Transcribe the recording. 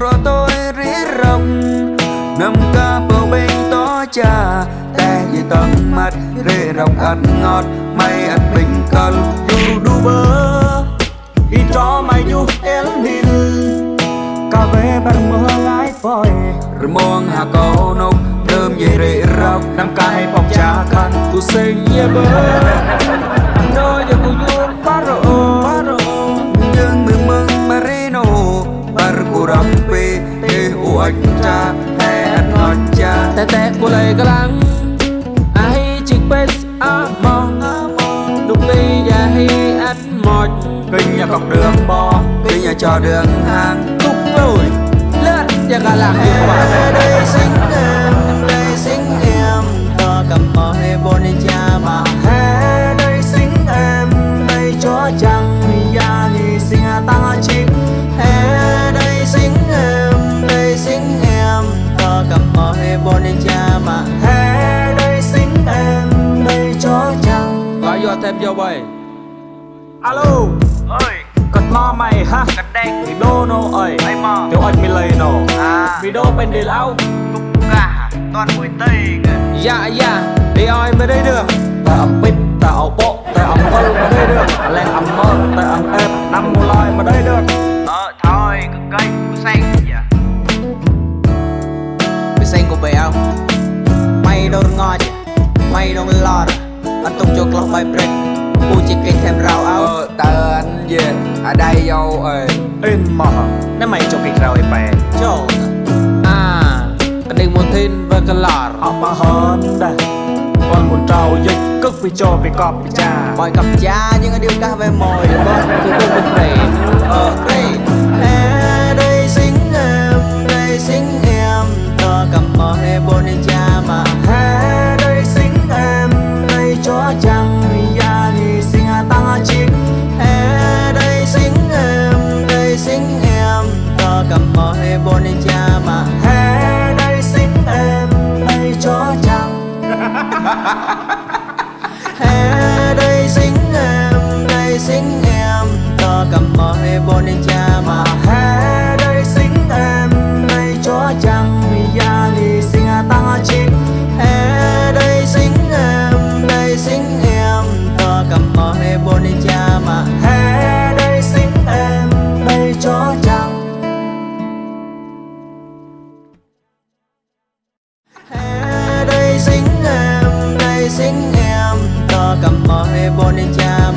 rồi tôi rí rong nằm ca bầu bên tó cha. Te dưới tầm mắt rê rong ăn ngọt mày ăn bình cân. dù đu bơ y cho mày dù el đi, cà phê bằng mơ lái phôi rồi mong hà cầu nông đơm dây rễ rong nằm ca hay bọc trà khăn. Tu sinh nhé bơ anh cha hẹn ngọt cha. Tè tè của lầy cá lăng ai chỉ bên a mong đúng và hi anh một kinh nhà cọc đường bò kinh nhà trò đường hang. Cúc lùi lết và cả làng. Hiệu quả đây sinh xem vô bầy Alo. Ơi Cật mo mày ha. Cật đen Thì đô nô ơi. Mày mò. Tiểu ơi mi lầy nổ. À. Vì đô bên đề lão. Túc cả Toàn mùi tây kìa. Dạ dạ. Đi oi mới đây được? Tại ẩm bít Tại ẩm bộ Tại ẩm ơ mà đây được. Lên ẩm mơ Tại ẩm êm Năm mùa loi mà đây được. Ờ thôi Cực cây Cú xanh dạ Cú xanh của bè không? Mày đâu ngon Mày đâu lo được anh tung cho clock by break u chỉ kinh thêm rau áo. Ờ, tớ anh về. Ở đây vô ơi. In mà. Nếu mày cho kịch rau bè cho, à anh định muốn tin và cái lọt họ mà hơn đây còn muốn trâu dịch cứ bị cho bị cọp bị cha. Mọi cặp cha nhưng anh điều ca về mồi bớt cứ cứ bình tĩnh ờ đây đây xinh em đây xinh em. Tôi cầm mò hay bồn cha ha ha ha mỏi bon cha